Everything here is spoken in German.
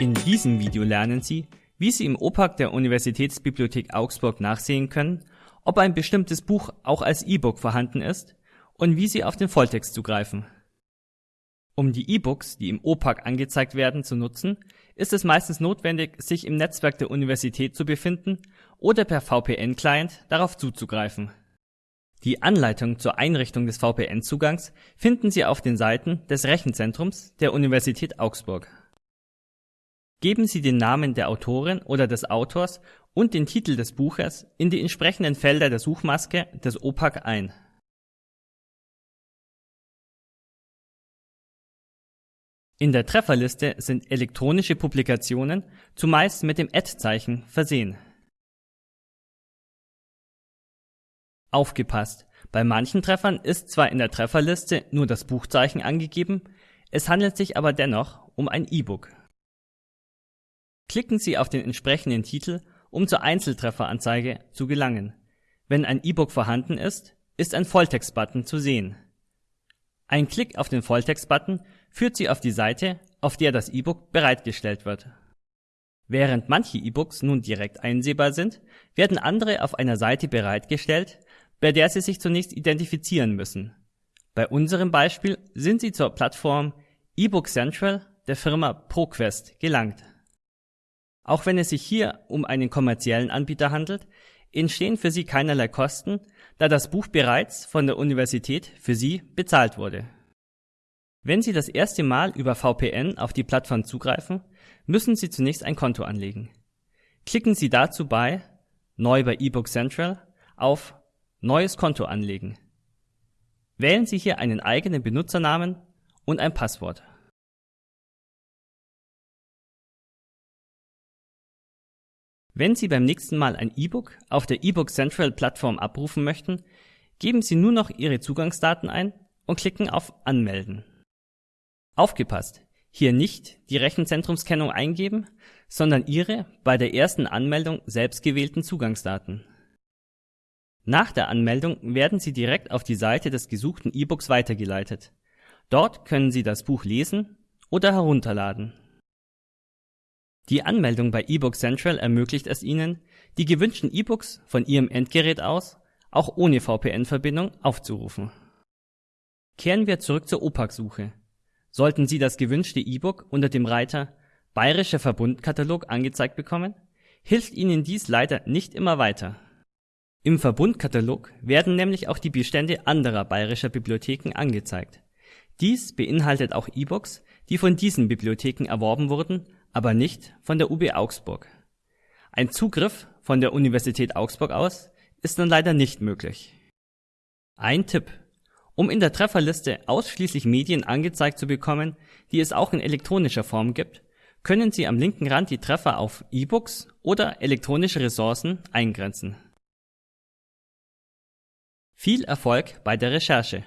In diesem Video lernen Sie, wie Sie im OPAC der Universitätsbibliothek Augsburg nachsehen können, ob ein bestimmtes Buch auch als E-Book vorhanden ist und wie Sie auf den Volltext zugreifen. Um die E-Books, die im OPAC angezeigt werden, zu nutzen, ist es meistens notwendig, sich im Netzwerk der Universität zu befinden oder per VPN-Client darauf zuzugreifen. Die Anleitung zur Einrichtung des VPN-Zugangs finden Sie auf den Seiten des Rechenzentrums der Universität Augsburg. Geben Sie den Namen der Autorin oder des Autors und den Titel des Buches in die entsprechenden Felder der Suchmaske des OPAC ein. In der Trefferliste sind elektronische Publikationen zumeist mit dem Ad-Zeichen versehen. Aufgepasst! Bei manchen Treffern ist zwar in der Trefferliste nur das Buchzeichen angegeben, es handelt sich aber dennoch um ein E-Book. Klicken Sie auf den entsprechenden Titel, um zur Einzeltrefferanzeige zu gelangen. Wenn ein E-Book vorhanden ist, ist ein Volltext-Button zu sehen. Ein Klick auf den Volltext-Button führt Sie auf die Seite, auf der das E-Book bereitgestellt wird. Während manche E-Books nun direkt einsehbar sind, werden andere auf einer Seite bereitgestellt, bei der Sie sich zunächst identifizieren müssen. Bei unserem Beispiel sind Sie zur Plattform eBook Central der Firma ProQuest gelangt. Auch wenn es sich hier um einen kommerziellen Anbieter handelt, entstehen für Sie keinerlei Kosten, da das Buch bereits von der Universität für Sie bezahlt wurde. Wenn Sie das erste Mal über VPN auf die Plattform zugreifen, müssen Sie zunächst ein Konto anlegen. Klicken Sie dazu bei Neu bei eBook Central auf Neues Konto anlegen. Wählen Sie hier einen eigenen Benutzernamen und ein Passwort. Wenn Sie beim nächsten Mal ein E-Book auf der eBook Central Plattform abrufen möchten, geben Sie nur noch Ihre Zugangsdaten ein und klicken auf Anmelden. Aufgepasst! Hier nicht die Rechenzentrumskennung eingeben, sondern Ihre bei der ersten Anmeldung selbst gewählten Zugangsdaten. Nach der Anmeldung werden Sie direkt auf die Seite des gesuchten E-Books weitergeleitet. Dort können Sie das Buch lesen oder herunterladen. Die Anmeldung bei eBook Central ermöglicht es Ihnen, die gewünschten E-Books von Ihrem Endgerät aus auch ohne VPN-Verbindung aufzurufen. Kehren wir zurück zur OPAC-Suche. Sollten Sie das gewünschte E-Book unter dem Reiter Bayerischer Verbundkatalog angezeigt bekommen, hilft Ihnen dies leider nicht immer weiter. Im Verbundkatalog werden nämlich auch die Bestände anderer bayerischer Bibliotheken angezeigt. Dies beinhaltet auch E-Books, die von diesen Bibliotheken erworben wurden aber nicht von der UB Augsburg. Ein Zugriff von der Universität Augsburg aus ist dann leider nicht möglich. Ein Tipp. Um in der Trefferliste ausschließlich Medien angezeigt zu bekommen, die es auch in elektronischer Form gibt, können Sie am linken Rand die Treffer auf E-Books oder elektronische Ressourcen eingrenzen. Viel Erfolg bei der Recherche!